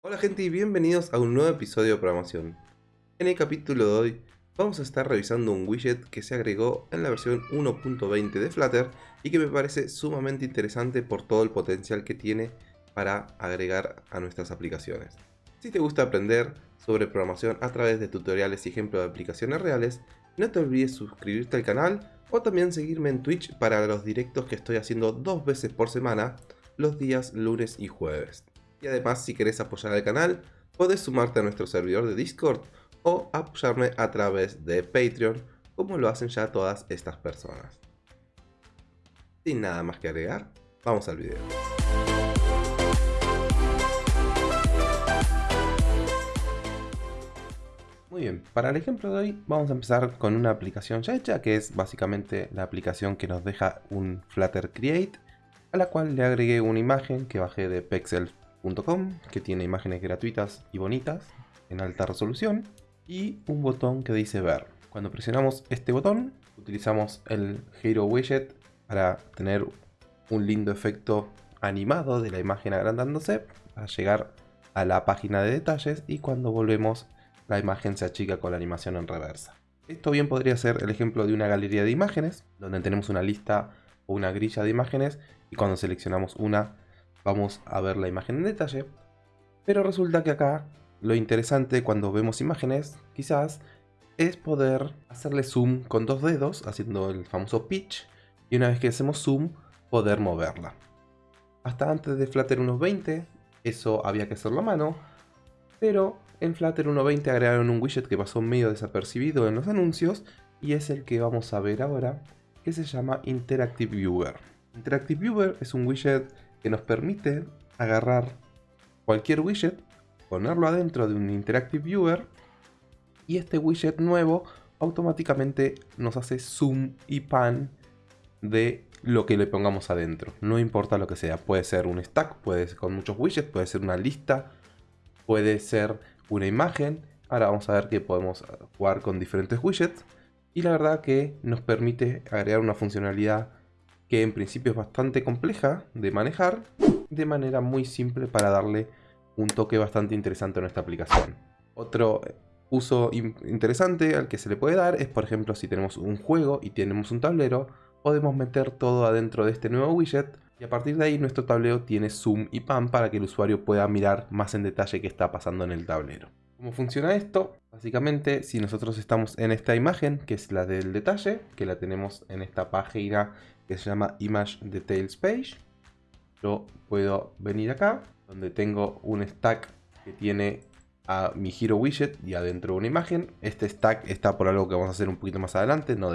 Hola gente y bienvenidos a un nuevo episodio de programación. En el capítulo de hoy vamos a estar revisando un widget que se agregó en la versión 1.20 de Flutter y que me parece sumamente interesante por todo el potencial que tiene para agregar a nuestras aplicaciones. Si te gusta aprender sobre programación a través de tutoriales y ejemplos de aplicaciones reales, no te olvides suscribirte al canal o también seguirme en Twitch para los directos que estoy haciendo dos veces por semana, los días lunes y jueves. Y además si querés apoyar al canal, puedes sumarte a nuestro servidor de Discord o apoyarme a través de Patreon, como lo hacen ya todas estas personas. Sin nada más que agregar, vamos al video. Muy bien, para el ejemplo de hoy vamos a empezar con una aplicación ya hecha, que es básicamente la aplicación que nos deja un Flutter Create, a la cual le agregué una imagen que bajé de Que tiene imágenes gratuitas y bonitas en alta resolución y un botón que dice ver. Cuando presionamos este botón utilizamos el Hero Widget para tener un lindo efecto animado de la imagen agrandándose para llegar a la página de detalles y cuando volvemos la imagen se achica con la animación en reversa. Esto bien podría ser el ejemplo de una galería de imágenes donde tenemos una lista o una grilla de imágenes y cuando seleccionamos una vamos a ver la imagen en detalle. Pero resulta que acá lo interesante cuando vemos imágenes, quizás, es poder hacerle zoom con dos dedos, haciendo el famoso pitch, y una vez que hacemos zoom, poder moverla. Hasta antes de Flutter 1.20, eso había que hacerlo a mano, pero en Flutter 1.20 agregaron un widget que pasó medio desapercibido en los anuncios, y es el que vamos a ver ahora, que se llama Interactive Viewer. Interactive Viewer es un widget que nos permite agarrar cualquier widget, ponerlo adentro de un Interactive Viewer y este widget nuevo automáticamente nos hace zoom y pan de lo que le pongamos adentro. No importa lo que sea, puede ser un stack, puede ser con muchos widgets, puede ser una lista, puede ser una imagen. Ahora vamos a ver que podemos jugar con diferentes widgets y la verdad que nos permite agregar una funcionalidad que en principio es bastante compleja de manejar, de manera muy simple para darle un toque bastante interesante a nuestra aplicación. Otro uso interesante al que se le puede dar es, por ejemplo, si tenemos un juego y tenemos un tablero, podemos meter todo adentro de este nuevo widget y a partir de ahí nuestro tablero tiene zoom y pan para que el usuario pueda mirar más en detalle qué está pasando en el tablero. ¿Cómo funciona esto? Básicamente, si nosotros estamos en esta imagen, que es la del detalle, que la tenemos en esta página que se llama Image Details Page, yo puedo venir acá, donde tengo un stack que tiene a mi Hero Widget y adentro una imagen. Este stack está por algo que vamos a hacer un poquito más adelante, no,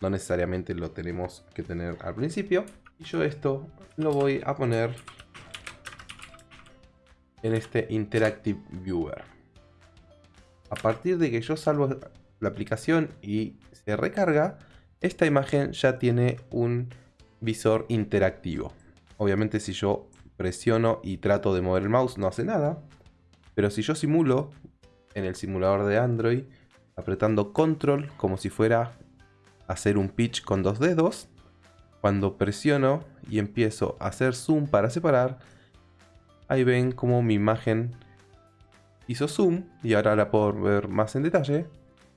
no necesariamente lo tenemos que tener al principio. Y yo esto lo voy a poner en este Interactive Viewer. A partir de que yo salvo la aplicación y se recarga, esta imagen ya tiene un visor interactivo. Obviamente si yo presiono y trato de mover el mouse no hace nada. Pero si yo simulo en el simulador de Android, apretando control como si fuera hacer un pitch con dos dedos, cuando presiono y empiezo a hacer zoom para separar, ahí ven como mi imagen hizo zoom y ahora la puedo ver más en detalle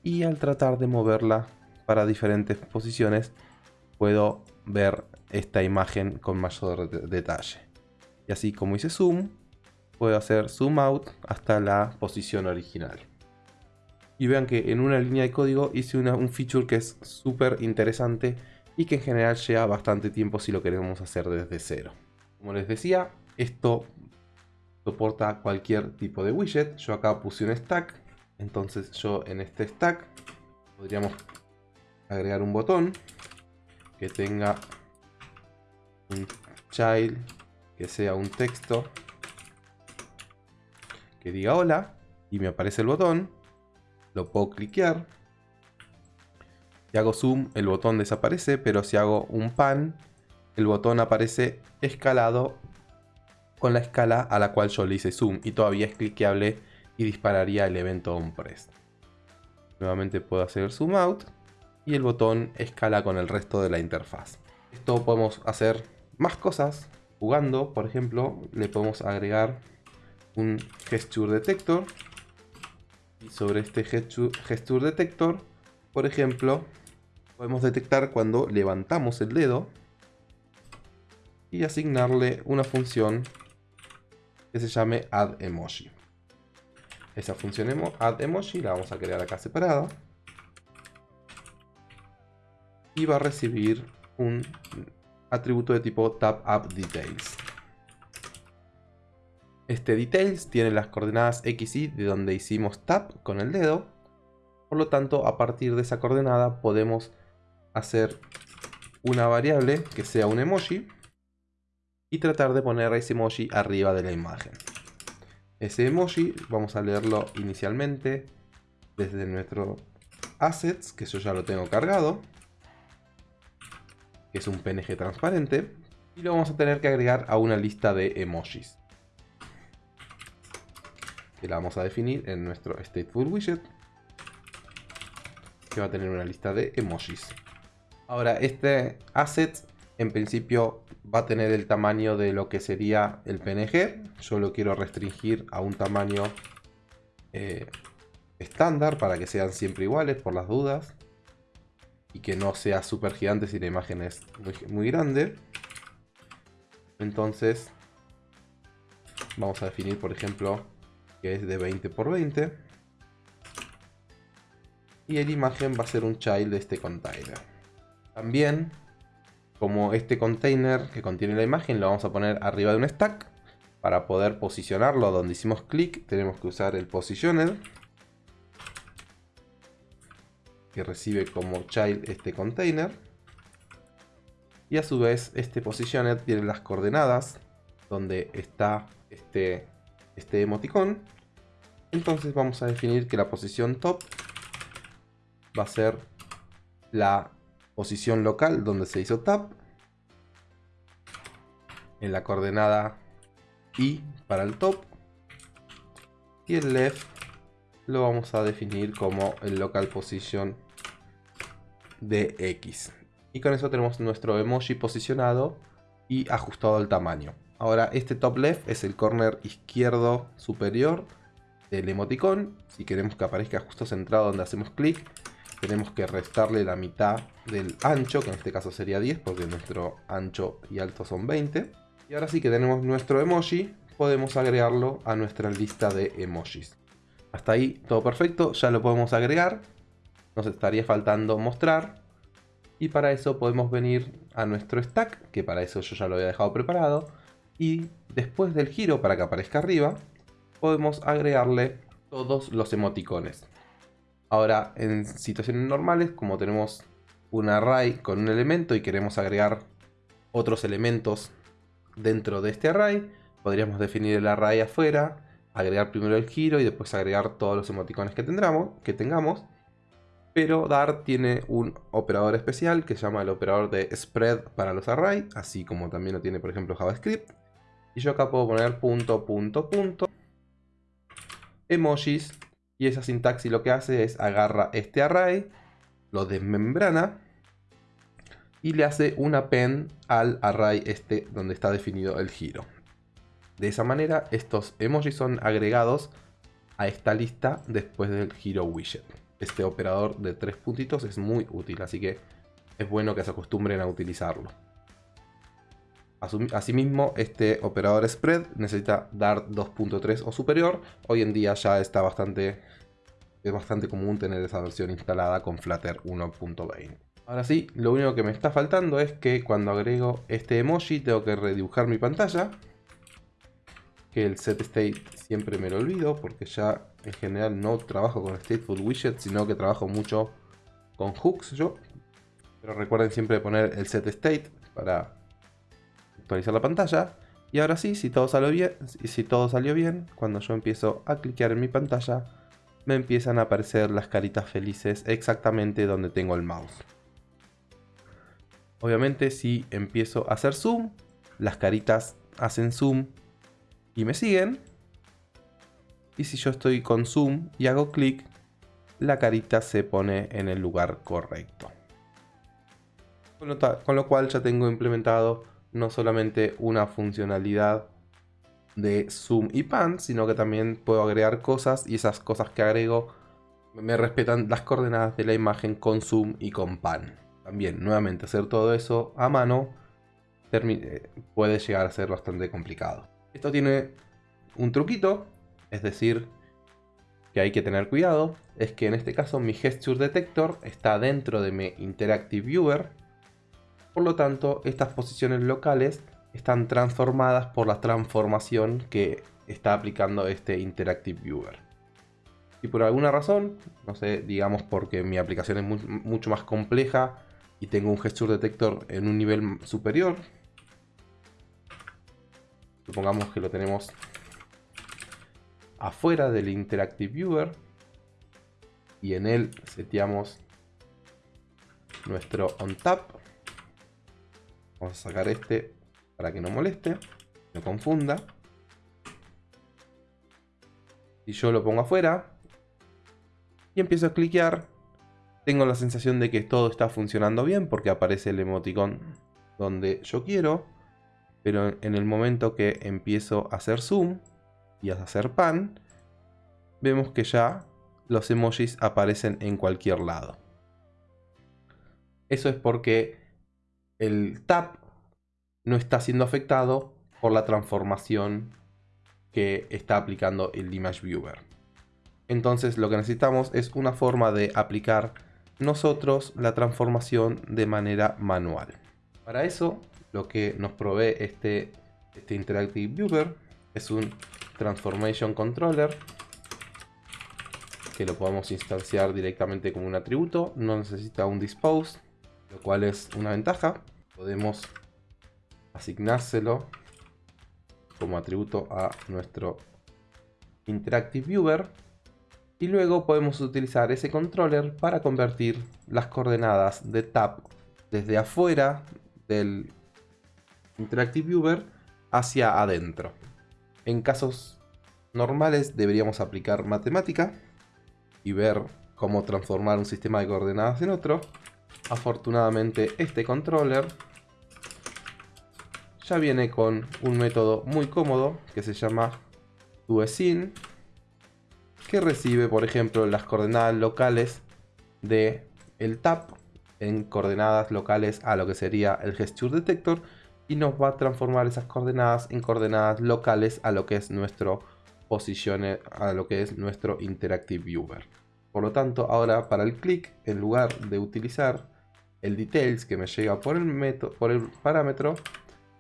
y al tratar de moverla para diferentes posiciones puedo ver esta imagen con mayor detalle. Y así como hice zoom puedo hacer zoom out hasta la posición original. Y vean que en una línea de código hice un feature que es súper interesante y que en general lleva bastante tiempo si lo queremos hacer desde cero. Como les decía esto soporta cualquier tipo de widget. Yo acá puse un stack, entonces yo en este stack podríamos agregar un botón que tenga un child que sea un texto que diga hola y me aparece el botón. Lo puedo cliquear. Si hago zoom, el botón desaparece, pero si hago un pan, el botón aparece escalado con la escala a la cual yo le hice zoom y todavía es cliqueable y dispararía el evento onPress. Nuevamente puedo hacer zoom out y el botón escala con el resto de la interfaz. Esto podemos hacer más cosas jugando, por ejemplo, le podemos agregar un gesture detector. Y sobre este gesture detector, por ejemplo, podemos detectar cuando levantamos el dedo y asignarle una función que se llame add emoji. Esa función add emoji la vamos a crear acá separada. Y va a recibir un atributo de tipo up details. Este details tiene las coordenadas x y de donde hicimos tap con el dedo. Por lo tanto, a partir de esa coordenada podemos hacer una variable que sea un emoji y tratar de poner ese emoji arriba de la imagen. Ese emoji vamos a leerlo inicialmente desde nuestro assets, que yo ya lo tengo cargado, que es un PNG transparente, y lo vamos a tener que agregar a una lista de emojis. Que la vamos a definir en nuestro stateful widget, que va a tener una lista de emojis. Ahora, este asset en principio va a tener el tamaño de lo que sería el PNG. Yo lo quiero restringir a un tamaño eh, estándar para que sean siempre iguales por las dudas. Y que no sea súper gigante si la imagen es muy, grande. Entonces vamos a definir por ejemplo que es de 20 por 20. Y la imagen va a ser un child de este container. También como este container que contiene la imagen lo vamos a poner arriba de un stack. Para poder posicionarlo donde hicimos clic tenemos que usar el positioner. Que recibe como child este container. Y a su vez este positioner tiene las coordenadas donde está este, este emoticón. Entonces vamos a definir que la posición top va a ser la posición local donde se hizo tap. En la coordenada I para el top. Y el left lo vamos a definir como el local position de X. Y con eso tenemos nuestro emoji posicionado y ajustado al tamaño. Ahora este top left es el corner izquierdo superior del emoticón. Si queremos que aparezca justo centrado donde hacemos clic, tenemos que restarle la mitad del ancho, que en este caso sería 10 porque nuestro ancho y alto son 20. Y ahora sí que tenemos nuestro emoji, podemos agregarlo a nuestra lista de emojis. Hasta ahí todo perfecto, ya lo podemos agregar. Nos estaría faltando mostrar. Y para eso podemos venir a nuestro stack, que para eso yo ya lo había dejado preparado. Y después del giro para que aparezca arriba, podemos agregarle todos los emoticones. Ahora, en situaciones normales, como tenemos un array con un elemento y queremos agregar otros elementos dentro de este array, podríamos definir el array afuera, agregar primero el giro y después agregar todos los emoticones que, tendremos, que tengamos. Pero Dart tiene un operador especial que se llama el operador de spread para los arrays, así como también lo tiene por ejemplo JavaScript. Y yo acá puedo poner punto, punto, punto, emojis y esa sintaxis lo que hace es agarra este array, lo desmembrana y le hace un append al array este donde está definido el giro. De esa manera estos emojis son agregados a esta lista después del giro widget. Este operador de tres puntitos es muy útil, así que es bueno que se acostumbren a utilizarlo. Asimismo, este operador spread necesita dar 2.3 o superior. Hoy en día ya está bastante, es bastante común tener esa versión instalada con Flutter 1.20. Ahora sí, lo único que me está faltando es que cuando agrego este emoji tengo que redibujar mi pantalla. Que el set state siempre me lo olvido porque ya en general no trabajo con stateful widget, sino que trabajo mucho con hooks yo. Pero recuerden siempre poner el set state para actualizar la pantalla. Y ahora sí, si todo salió bien, si todo salió bien, cuando yo empiezo a cliquear en mi pantalla, me empiezan a aparecer las caritas felices exactamente donde tengo el mouse. Obviamente si empiezo a hacer zoom, las caritas hacen zoom y me siguen. Y si yo estoy con zoom y hago clic, la carita se pone en el lugar correcto. Con lo, cual ya tengo implementado no solamente una funcionalidad de zoom y pan, sino que también puedo agregar cosas y esas cosas que agrego me respetan las coordenadas de la imagen con zoom y con pan. También, nuevamente, hacer todo eso a mano eh, puede llegar a ser bastante complicado. Esto tiene un truquito, es decir, que hay que tener cuidado, es que en este caso mi Gesture Detector está dentro de mi Interactive Viewer, por lo tanto estas posiciones locales están transformadas por la transformación que está aplicando este Interactive Viewer. Y por alguna razón, no sé, digamos porque mi aplicación es mucho más compleja y tengo un Gesture Detector en un nivel superior, supongamos que lo tenemos afuera del Interactive Viewer y en él seteamos nuestro OnTap. Vamos a sacar este para que no moleste, no confunda. Y yo lo pongo afuera y empiezo a cliquear, tengo la sensación de que todo está funcionando bien porque aparece el emoticón donde yo quiero. Pero en el momento que empiezo a hacer zoom y a hacer pan, vemos que ya los emojis aparecen en cualquier lado. Eso es porque el tap no está siendo afectado por la transformación que está aplicando el Image Viewer. Entonces lo que necesitamos es una forma de aplicar nosotros la transformación de manera manual. Para eso lo que nos provee este, este Interactive Viewer es un Transformation Controller que lo podemos instanciar directamente como un atributo, no necesita un dispose, lo cual es una ventaja. Podemos asignárselo como atributo a nuestro Interactive Viewer y luego podemos utilizar ese controller para convertir las coordenadas de tap desde afuera del Interactive Viewer hacia adentro. En casos normales deberíamos aplicar matemática y ver cómo transformar un sistema de coordenadas en otro. Afortunadamente este controller ya viene con un método muy cómodo que se llama DoESIN que recibe por ejemplo las coordenadas locales de el tap en coordenadas locales a lo que sería el gesture detector y nos va a transformar esas coordenadas en coordenadas locales a lo que es nuestro posición a lo que es nuestro interactive viewer. Por lo tanto ahora para el clic en lugar de utilizar el details que me llega por el, método, por el parámetro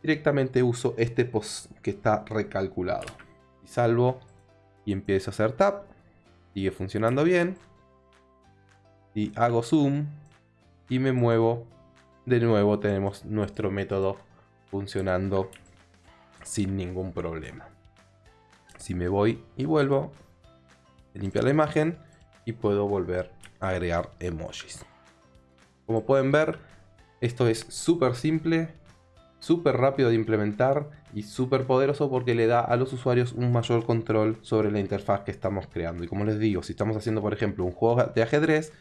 directamente uso este post que está recalculado. Salvo y empiezo a hacer tap sigue funcionando bien y hago zoom y me muevo. De nuevo tenemos nuestro método funcionando sin ningún problema. Si me voy y vuelvo, limpiar la imagen y puedo volver a agregar emojis. Como pueden ver, esto es súper simple, súper rápido de implementar y súper poderoso porque le da a los usuarios un mayor control sobre la interfaz que estamos creando. Y como les digo, si estamos haciendo por ejemplo un juego de ajedrez,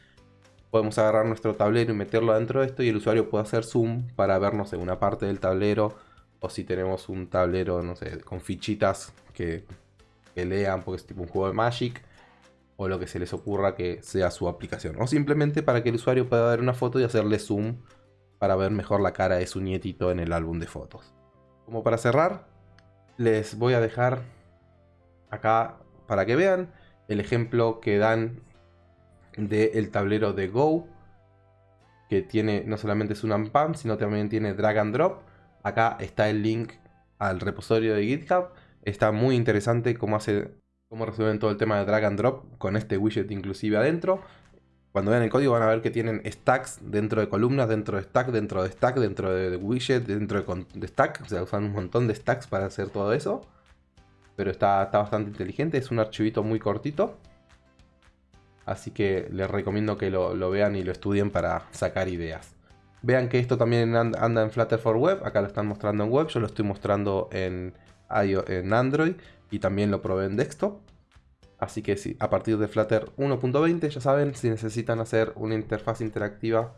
podemos agarrar nuestro tablero y meterlo dentro de esto y el usuario puede hacer zoom para vernos en una parte del tablero o si tenemos un tablero, no sé, con fichitas que, lean porque es tipo un juego de Magic o lo que se les ocurra que sea su aplicación. O simplemente para que el usuario pueda ver una foto y hacerle zoom para ver mejor la cara de su nietito en el álbum de fotos. Como para cerrar, les voy a dejar acá para que vean el ejemplo que dan del tablero de Go, que tiene no solamente es un unpump, sino también tiene drag and drop. Acá está el link al repositorio de GitHub. Está muy interesante cómo hace cómo resuelven todo el tema de drag and drop con este widget inclusive adentro. Cuando vean el código van a ver que tienen stacks dentro de columnas, dentro de stack, dentro de stack, dentro de widget, dentro de, stack. O sea, usan un montón de stacks para hacer todo eso. Pero está, está bastante inteligente, es un archivito muy cortito. Así que les recomiendo que lo, vean y lo estudien para sacar ideas. Vean que esto también anda en Flutter for Web. Acá lo están mostrando en web. Yo lo estoy mostrando en, en Android. Y también lo probé en desktop. Así que a partir de Flutter 1.20 ya saben, si necesitan hacer una interfaz interactiva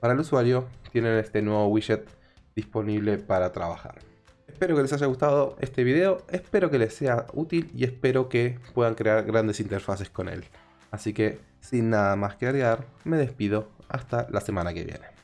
para el usuario, tienen este nuevo widget disponible para trabajar. Espero que les haya gustado este video, espero que les sea útil y espero que puedan crear grandes interfaces con él. Así que, sin nada más que agregar, me despido hasta la semana que viene.